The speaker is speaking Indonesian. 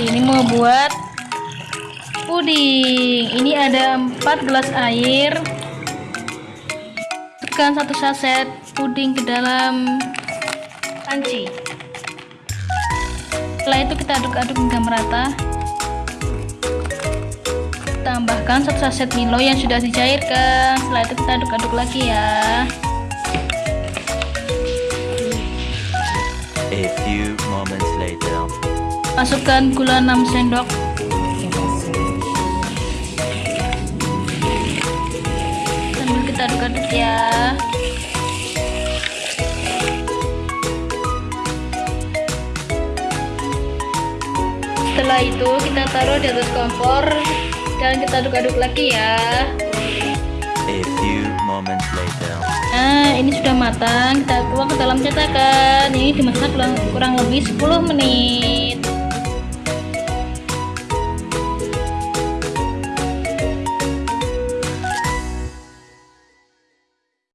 membuat puding. Ini ada 4 gelas air. Tekan satu saset puding ke dalam panci. Setelah itu kita aduk-aduk hingga merata. Tambahkan satu saset Milo yang sudah dicairkan. Setelah itu kita aduk-aduk lagi ya. A few moments later. Masukkan gula 6 sendok. Sambil kita aduk-aduk ya. Setelah itu kita taruh di atas kompor dan kita aduk-aduk lagi ya. A few moments later. Nah, ini sudah matang. Kita tuang ke dalam cetakan. Ini dimasak kurang, kurang lebih 10 menit.